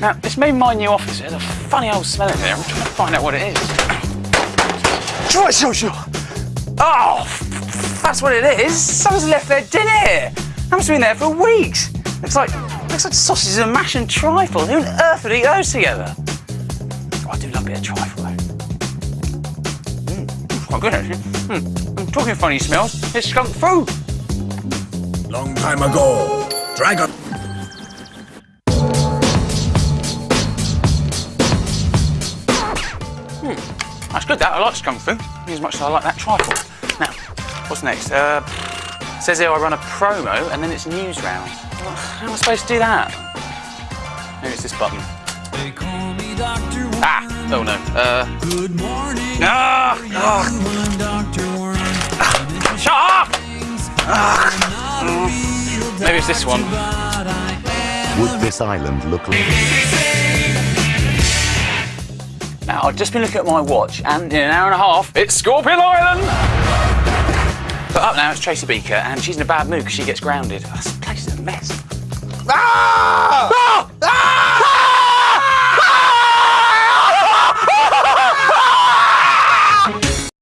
Now, this may be my new office. There's a funny old smell in there. I'm trying to find out what it is. Try social. Oh, that's what it is. Someone's left their dinner here. I haven't been there for weeks. Looks like looks like sausages and mash and trifle. Who on earth would eat those together? Oh, I do love a bit of trifle though. Mm, quite good actually. Mm. I'm talking funny smells. It's skunk food. Long time ago, dragon. That's good, that. I like skunk food as much as I like that trifle. Now, what's next? Uh, says here I run a promo and then it's Newsround. How am I supposed to do that? Maybe it's this button. Ah! Oh no. Uh, Good morning. ah! ah, Dr. Warren. shut up! Not a Maybe it's this one. Would this island look like... I've just been looking at my watch and in an hour and a half, it's Scorpion Island! But up now, it's Tracy Beaker and she's in a bad mood because she gets grounded. This place is a mess.